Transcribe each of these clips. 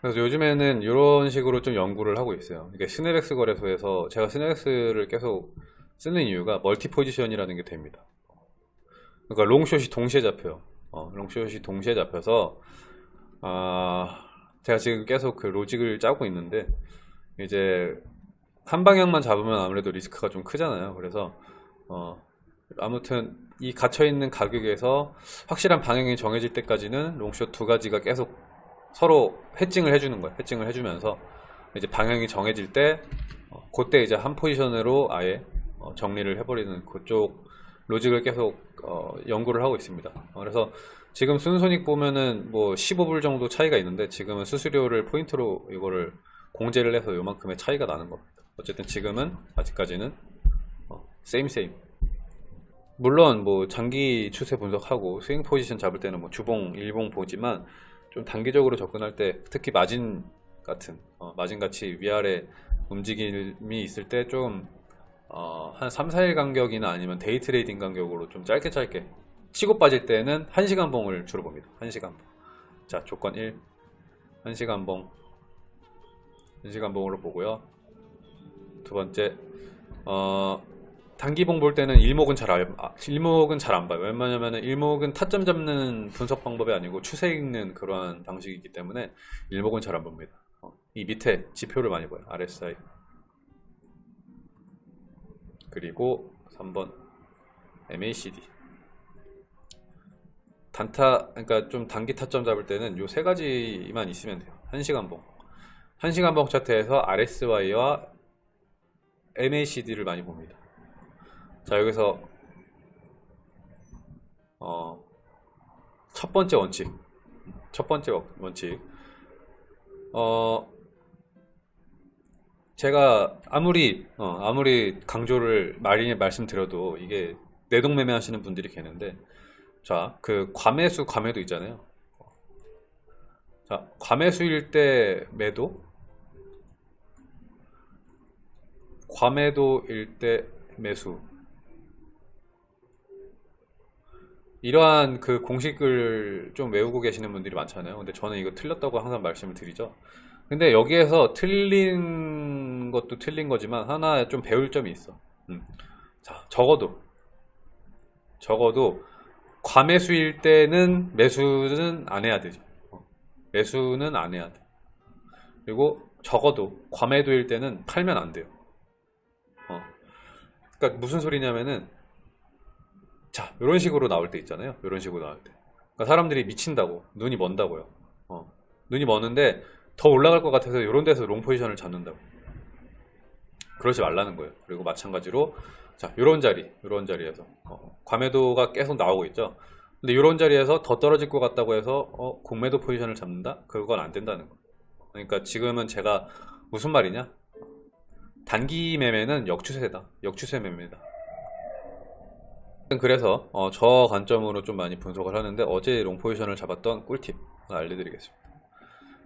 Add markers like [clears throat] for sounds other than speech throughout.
그래서 요즘에는 이런 식으로 좀 연구를 하고 있어요. 이게 스네백스 거래소에서 제가 스네백스를 계속 쓰는 이유가 멀티 포지션이라는 게 됩니다. 그러니까 long short이 동시에 잡혀요. 어, long short이 동시에 잡혀서 아 제가 지금 계속 그 로직을 짜고 있는데 이제 한 방향만 잡으면 아무래도 리스크가 좀 크잖아요. 그래서 어, 아무튼 이 갇혀있는 가격에서 확실한 방향이 정해질 때까지는 롱숏 두 가지가 계속 서로 해칭을 해주는 거예요. 해칭을 해주면서 이제 방향이 정해질 때 어, 그때 이제 한 포지션으로 아예 어, 정리를 해버리는 그쪽 로직을 계속 어, 연구를 하고 있습니다. 어, 그래서 지금 순손익 보면은 뭐 15불 정도 차이가 있는데 지금은 수수료를 포인트로 이거를 공제를 해서 요만큼의 차이가 나는 겁니다. 어쨌든 지금은 아직까지는 어, same same 물론 뭐 장기 추세 분석하고 스윙 포지션 잡을 때는 뭐 주봉, 일봉 보지만 좀 단기적으로 접근할 때 특히 마진 같은 어, 마진 같이 위아래 움직임이 있을 때좀 어, 한 3, 4일 간격이나 아니면 day trading 간격으로 좀 짧게 짧게 치고 빠질 때는 1시간 봉을 주로 봅니다. 1시간 봉. 자, 조건 1. 1시간 봉. 1시간 봉으로 보고요. 두 번째, 어, 단기봉 볼 때는 일목은 잘 알, 아, 일목은 잘 안 봐요. 왜냐면은 일목은 타점 잡는 분석 방법이 아니고 추세 읽는 그러한 방식이기 때문에 일목은 잘 안 봅니다. 어, 이 밑에 지표를 많이 봐요. RSI. 그리고 3번 MACD. 단타, 그러니까 좀 단기 타점 잡을 때는 요 세 가지만 있으면 돼요. 1시간 봉. 1시간 봉 차트에서 RSY와 MACD를 많이 봅니다. 자 여기서 어, 첫 번째 원칙. 첫 번째 원칙. 어, 제가 아무리 어, 아무리 강조를 많이 말씀드려도 이게 내동매매 하시는 분들이 계는데 자 그 과매수 과매도 있잖아요. 자 과매수일 때 매도. 과매도일 때 매수 이러한 그 공식을 좀 외우고 계시는 분들이 많잖아요. 근데 저는 이거 틀렸다고 항상 말씀을 드리죠. 근데 여기에서 틀린 것도 틀린 거지만 하나 좀 배울 점이 있어. 음. 자, 적어도 적어도 과매수일 때는 매수는 안 해야 되죠. 어. 매수는 안 해야 돼. 그리고 적어도 과매도일 때는 팔면 안 돼요. 어. 그러니까 무슨 소리냐면은 자 이런 식으로 나올 때 있잖아요. 이런 식으로 나올 때. 그러니까 사람들이 미친다고 눈이 먼다고요. 어. 눈이 먼는데 더 올라갈 것 같아서 이런 데서 롱 포지션을 잡는다고. 그러지 말라는 거예요. 그리고 마찬가지로 자 이런 자리 이런 자리에서. 어, 과매도가 계속 나오고 있죠. 근데 이런 자리에서 더 떨어질 것 같다고 해서 어, 공매도 포지션을 잡는다? 그건 안 된다는 거예요. 그러니까 지금은 제가 무슨 말이냐? 단기 매매는 역추세다. 역추세 매매다 그래서 어, 저 관점으로 좀 많이 분석을 하는데 어제 long 포지션을 잡았던 꿀팁 알려드리겠습니다.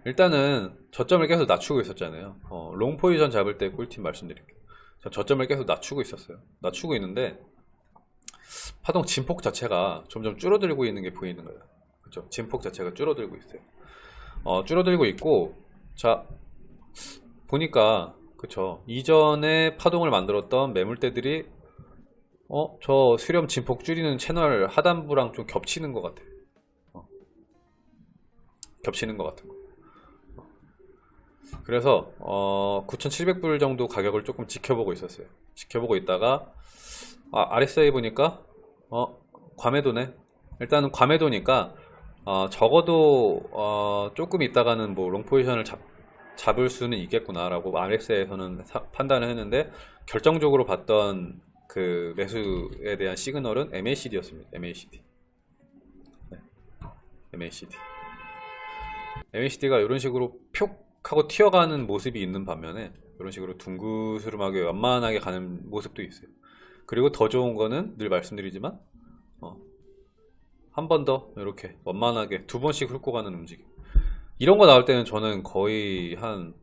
일단은 저점을 계속 낮추고 있었잖아요. 어, long 포지션 잡을 때 꿀팁 말씀드릴게요. 저점을 계속 낮추고 있었어요. 낮추고 있는데 파동 진폭 자체가 점점 줄어들고 있는 게 보이는 거예요. 그렇죠 진폭 자체가 줄어들고 있어요. 어, 줄어들고 있고 자 보니까 그쵸? 이전에 파동을 만들었던 매물대들이 어? 저 수렴 진폭 줄이는 채널 하단부랑 좀 겹치는 것 같아 어. 겹치는 것 같은 거 어. 그래서 어, 9,700불 정도 가격을 조금 지켜보고 있었어요 지켜보고 있다가 아, RSI 보니까 어, 과매도네 일단은 과매도니까 어, 적어도 어, 조금 있다가는 뭐 롱포지션을 잡, 잡을 수는 있겠구나 라고 RSI에서는 판단을 했는데 결정적으로 봤던 그 매수에 대한 시그널은 MACD였습니다. MACD. 네. MACD. MACD가 이런 식으로 표 하고 튀어가는 모습이 있는 반면에 이런 식으로 둥그스름하게 완만하게 가는 모습도 있어요. 그리고 더 좋은 거는 늘 말씀드리지만 어, 한 번 더 이렇게 완만하게 두 번씩 훑고 가는 움직임. 이런 거 나올 때는 저는 거의 한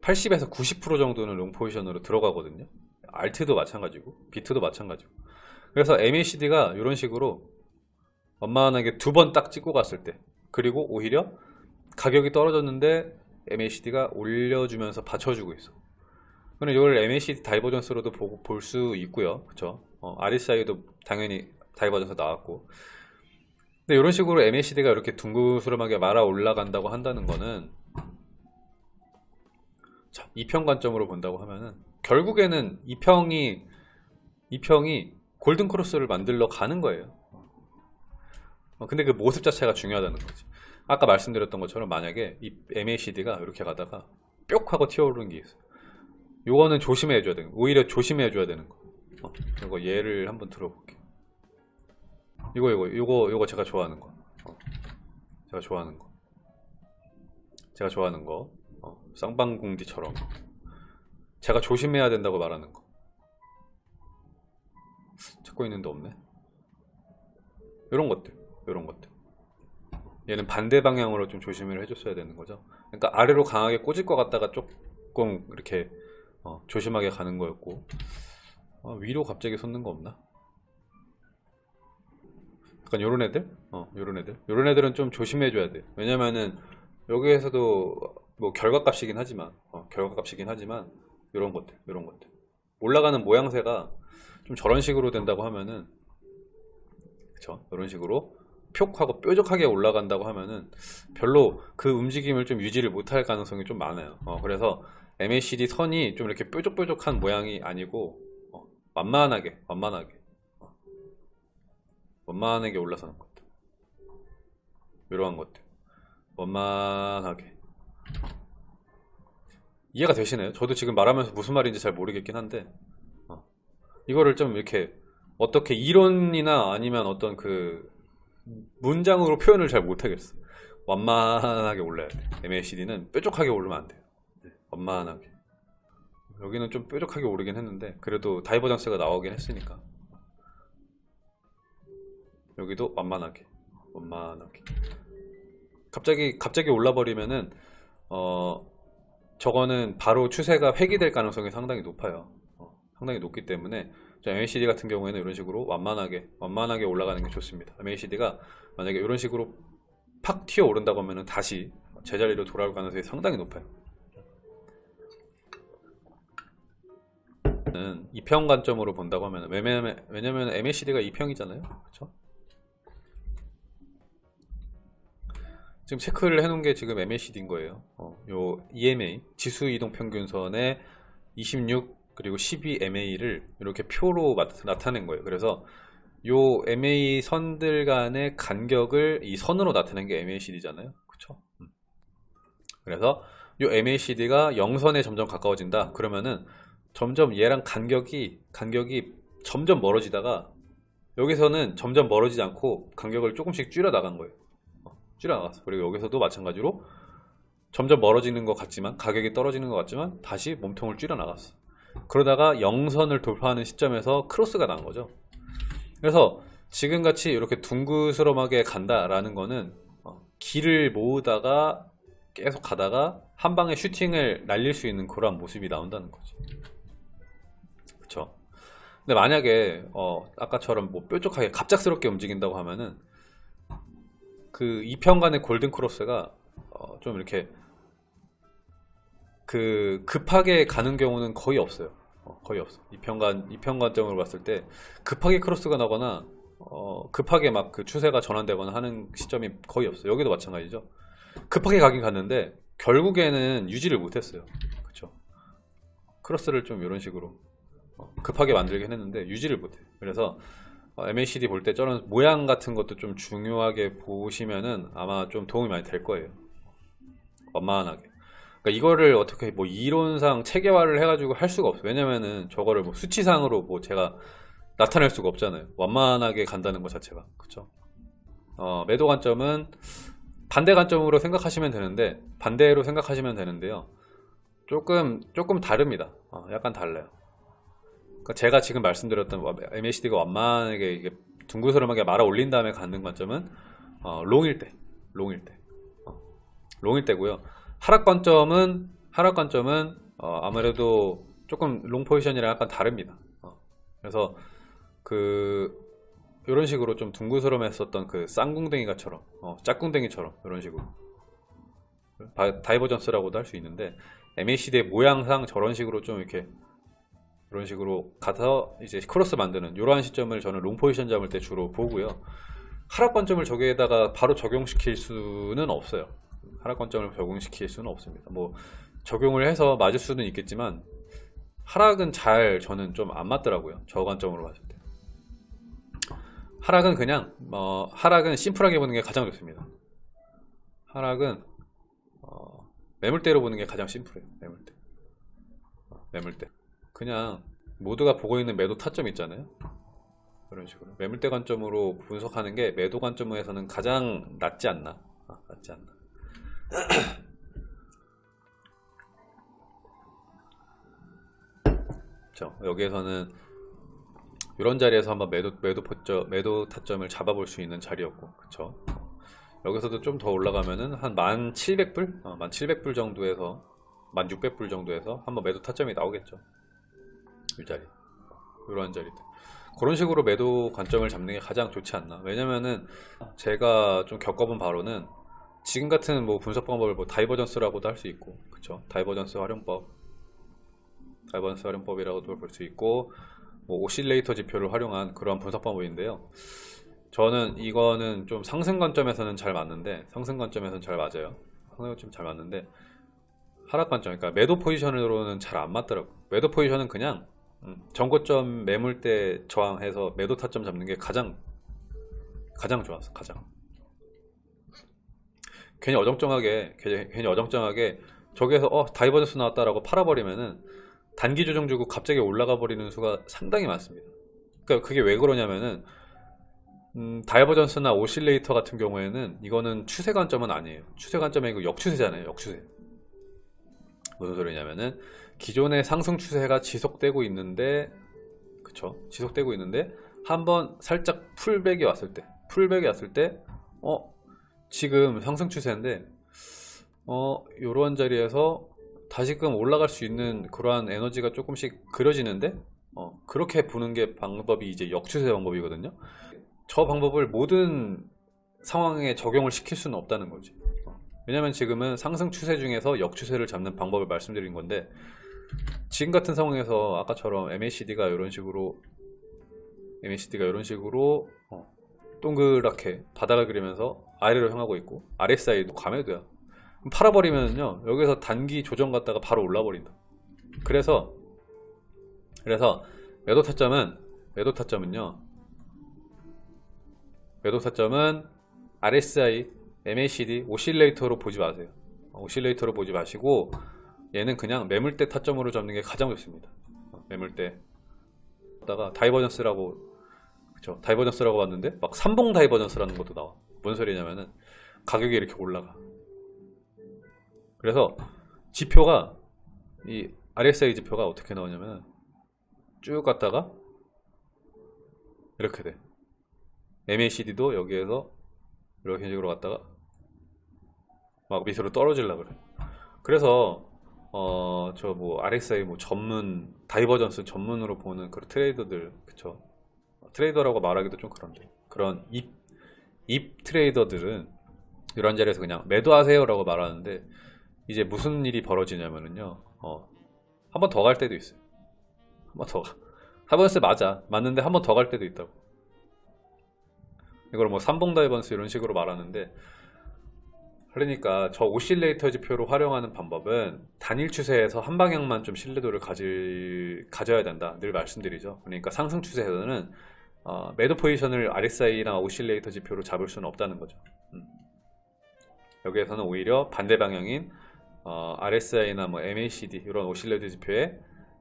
80에서 90% 정도는 롱 포지션으로 들어가거든요. 알트도 마찬가지고 비트도 마찬가지고 그래서 MACD가 이런 식으로 원만하게 두 번 딱 찍고 갔을 때 그리고 오히려 가격이 떨어졌는데 MACD가 올려주면서 받쳐주고 있어. 그럼 이걸 MACD 다이버전스로도 볼 수 있고요. 그쵸? 어, RSI도 당연히 divergence 나왔고. 근데 이런 식으로 MACD가 이렇게 둥그스름하게 말아 올라간다고 한다는 거는 자, 이평 관점으로 본다고 하면은 결국에는 이평이 이평이 골든 크로스를 만들러 가는 거예요. 어, 근데 그 모습 자체가 중요하다는 거지. 아까 말씀드렸던 것처럼 만약에 이 MACD가 이렇게 가다가 뿅 하고 튀어오르는 게 있어요. 요거는 조심해 줘야 되는 거. 오히려 조심해 줘야 되는 거. 어, 이거 예를 한번 들어볼게요. 이거 이거 이거 이거 제가 좋아하는 거. 어, 제가 좋아하는 거. 제가 좋아하는 거. 어, 쌍방궁디처럼 제가 조심해야 된다고 말하는 거. 찾고 있는데 없네. 이런 것들, 이런 것들. 얘는 반대 방향으로 좀 조심을 해줬어야 되는 거죠. 그러니까 아래로 강하게 꽂을 것 같다가 조금 이렇게 어, 조심하게 가는 거였고 어, 위로 갑자기 솟는 거 없나? 약간 요런 애들? 어, 요런 애들. 요런 애들은 좀 조심해줘야 돼. 왜냐면은 여기에서도 뭐 결과값이긴 하지만 어, 결과값이긴 하지만 요런 것들, 요런 것들. 올라가는 모양새가 좀 저런 식으로 된다고 하면은 그쵸? 이런 식으로 표 하고 뾰족하게 올라간다고 하면은 별로 그 움직임을 좀 유지를 못할 가능성이 좀 많아요. 어, 그래서 MACD 선이 좀 이렇게 뾰족뾰족한 모양이 아니고 어, 완만하게, 완만하게, 어, 완만하게 올라서는 것들. 이러한 것들. 완만하게. 이해가 되시나요? 저도 지금 말하면서 무슨 말인지 잘 모르겠긴 한데 어, 이거를 좀 이렇게 어떻게 이론이나 아니면 어떤 그 문장으로 표현을 잘 못하겠어 완만하게 올라야 돼 MACD는 뾰족하게 오르면 안 돼요. 네, 완만하게. 여기는 좀 뾰족하게 오르긴 했는데 그래도 divergence가 나오긴 했으니까. 여기도 완만하게 완만하게. 갑자기 갑자기 올라버리면은 어 저거는 바로 추세가 회귀될 가능성이 상당히 높아요. 어, 상당히 높기 때문에 MACD 같은 경우에는 이런 식으로 완만하게 완만하게 올라가는 게 좋습니다. MACD가 만약에 이런 식으로 팍 튀어 오른다고 하면 다시 제자리로 돌아올 가능성이 상당히 높아요. 이평 관점으로 본다고 하면 왜냐면, 왜냐면 MACD가 이평이잖아요. 그렇죠? 지금 체크를 해놓은 게 지금 MACD인 거예요 어, 요 EMA 지수 이동 평균선의 26 그리고 12MA를 이렇게 표로 나타낸 거예요. 그래서 요 MA 선들 간의 간격을 이 선으로 나타낸 게 MACD잖아요. 그쵸? 음. 그래서 요 MACD가 0선에 점점 가까워진다. 그러면은 점점 얘랑 간격이 간격이 점점 멀어지다가 여기서는 점점 멀어지지 않고 간격을 조금씩 줄여 나간 거예요. 어, 줄여 나갔어. 그리고 여기서도 마찬가지로 점점 멀어지는 것 같지만 가격이 떨어지는 것 같지만 다시 몸통을 줄여 나갔어. 그러다가 영선을 돌파하는 시점에서 크로스가 난 거죠 그래서 지금같이 이렇게 둥그스름하게 간다라는 거는 어, 길을 모으다가 계속 가다가 한 방에 슈팅을 날릴 수 있는 그런 모습이 나온다는 거지 그쵸 근데 만약에 어, 아까처럼 뭐 뾰족하게 갑작스럽게 움직인다고 하면은 그 이평간의 골든 크로스가 어, 좀 이렇게 그 급하게 가는 경우는 거의 없어요. 어, 거의 없어. 이평관 이평관점으로 봤을 때 급하게 크로스가 나거나 어, 급하게 막 그 추세가 전환되거나 하는 시점이 거의 없어요. 여기도 마찬가지죠. 급하게 가긴 갔는데 결국에는 유지를 못했어요. 그렇죠. 크로스를 좀 이런 식으로 어, 급하게 만들긴 했는데 유지를 못해. 그래서 어, MACD 볼 때 저런 모양 같은 것도 좀 중요하게 보시면은 아마 좀 도움이 많이 될 거예요. 완만하게. 그러니까 이거를 어떻게 뭐 이론상 체계화를 해가지고 할 수가 없어요. 왜냐면은 저거를 뭐 수치상으로 뭐 제가 나타낼 수가 없잖아요. 완만하게 간다는 것 자체가. 그쵸? 어, 매도 관점은 반대 관점으로 생각하시면 되는데, 반대로 생각하시면 되는데요. 조금, 조금 다릅니다. 어, 약간 달라요. 그러니까 제가 지금 말씀드렸던 MACD가 완만하게 이게 둥그스름하게 말아 올린 다음에 갖는 관점은 어, long일 때, long일 때, 어, long일 때고요. 하락 관점은 하락 관점은 어, 아무래도 조금 long 포지션이랑 약간 다릅니다. 어, 그래서 그 이런 식으로 좀 둥그스름했었던 그 쌍궁댕이가처럼 어, 짝궁댕이처럼 이런 식으로 바- divergence라고도 할 수 있는데 MACD의 모양상 저런 식으로 좀 이렇게 이런 식으로 가서 이제 크로스 만드는 이러한 시점을 저는 long 포지션 잡을 때 주로 보고요. 하락 관점을 저기에다가 바로 적용시킬 수는 없어요. 하락 관점을 적용시킬 수는 없습니다. 뭐 적용을 해서 맞을 수는 있겠지만 하락은 잘 저는 좀 안 맞더라고요. 저 관점으로 봤을 때. 하락은 그냥 어, 하락은 심플하게 보는 게 가장 좋습니다. 하락은 어, 매물대로 보는 게 가장 심플해요. 매물대. 어, 매물대. 그냥 모두가 보고 있는 매도 타점 있잖아요. 그런 식으로 매물대 관점으로 분석하는 게 매도 관점에서는 가장 낫지 않나? 아, 낫지 않나? [clears throat] 그렇죠. 여기에서는 이런 자리에서 한번 매도 매도 포점 매도 타점을 잡아볼 수 있는 자리였고, 그렇죠. 여기서도 좀 더 올라가면은 한 1,700불, 어, 1,700불 정도에서 1,600불 정도에서 한번 매도 타점이 나오겠죠. 이 자리, 이런 자리들. 그런 식으로 매도 관점을 잡는 게 가장 좋지 않나. 왜냐면은 제가 좀 겪어본 바로는 지금 같은 뭐 분석 방법을 뭐 divergence라고도 할 수 있고, 그쵸? divergence 활용법, divergence 활용법이라고도 볼 수 있고, 뭐 oscillator 지표를 활용한 그러한 분석 방법인데요. 저는 이거는 좀 상승 관점에서는 잘 맞는데, 상승 관점에서는 잘 맞아요. 상승 관점 잘 맞는데, 하락 관점, 그러니까 매도 포지션으로는 잘 안 맞더라고. 매도 포지션은 그냥 음, 전고점 매물대 저항해서 매도 타점 잡는 게 가장 가장 좋았어, 가장. 괜히 어정쩡하게 괜히, 어정쩡하게 저기에서 어 divergence 나왔다라고 팔아버리면은 단기 조정 주고 갑자기 올라가 버리는 수가 상당히 많습니다. 그러니까 그게 왜 그러냐면은 음, divergence나 oscillator 같은 경우에는 이거는 추세 관점은 아니에요. 추세 관점이 고 역추세잖아요. 역추세. 무슨 소리냐면은 기존의 상승 추세가 지속되고 있는데 그쵸? 지속되고 있는데 한번 살짝 풀백이 왔을 때 풀백이 왔을 때 어 지금 상승 추세인데 어 요런 자리에서 다시금 올라갈 수 있는 그러한 에너지가 조금씩 그려지는데 어 그렇게 보는 게 방법이 이제 역추세 방법이거든요. 저 방법을 모든 상황에 적용을 시킬 수는 없다는 거지. 어, 왜냐면 지금은 상승 추세 중에서 역추세를 잡는 방법을 말씀드린 건데 지금 같은 상황에서 아까처럼 MACD가 이런 식으로 MACD가 이런 식으로 어, 동그랗게 바닥을 그리면서 아래로 향하고 있고 RSI도 그럼 팔아버리면요 여기서 단기 조정 갔다가 바로 올라버린다. 그래서 그래서 매도 타점은 매도 타점은요 매도 타점은 RSI, MACD, oscillator로 보지 마세요. 어, oscillator로 보지 마시고 얘는 그냥 매물대 타점으로 잡는 게 가장 좋습니다. 어, 매물대. 다가 divergence라고 그쵸 divergence라고 봤는데 막 삼봉 divergence라는 것도 나와. 뭔 소리냐면은 가격이 이렇게 올라가. 그래서 지표가 이 RSI 지표가 어떻게 나오냐면 쭉 갔다가 이렇게 돼. MACD도 여기에서 이렇게 식으로 갔다가 막 밑으로 떨어질라 그래. 그래서 어 저 뭐 RSI 뭐 전문 divergence 전문으로 보는 그런 trader들 그쵸? trader라고 말하기도 좀 그런데. 그런 입, 입 trader들은 이런 자리에서 그냥 매도하세요 라고 말하는데 이제 무슨 일이 벌어지냐면은요 어, 한 번 더 갈 때도 있어요. 한 번더 가. divergence 맞아. 맞는데 한 번 더 갈 때도 있다고. 이걸 뭐 삼봉 divergence 이런 식으로 말하는데 그러니까 저 oscillator 지표로 활용하는 방법은 단일 추세에서 한 방향만 좀 신뢰도를 가질, 가져야 된다. 늘 말씀드리죠. 그러니까 상승 추세에서는 어, 매도 포지션을 RSI나 oscillator 지표로 잡을 수는 없다는 거죠. 음. 여기에서는 오히려 반대 방향인 어, RSI나 뭐 MACD 이런 oscillator 지표의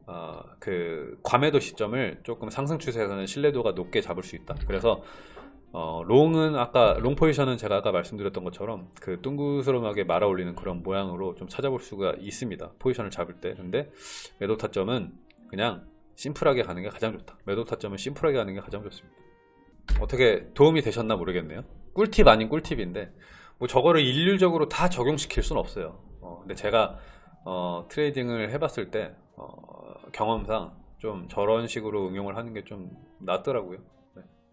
어, 그 과매도 시점을 조금 상승 추세에서는 신뢰도가 높게 잡을 수 있다. 그래서 어, long은 아까 long 포지션은 제가 아까 말씀드렸던 것처럼 그 둥그스름하게 말아 올리는 그런 모양으로 좀 찾아볼 수가 있습니다. 포지션을 잡을 때. 근데 매도 타점은 그냥 심플하게 가는 게 가장 좋다. 매도 타점은 심플하게 가는 게 가장 좋습니다. 어떻게 도움이 되셨나 모르겠네요. 꿀팁 아닌 꿀팁인데 뭐 저거를 일률적으로 다 적용시킬 수는 없어요. 어, 근데 제가 어, 트레이딩을 해봤을 때 어, 경험상 좀 저런 식으로 응용을 하는 게 좀 낫더라고요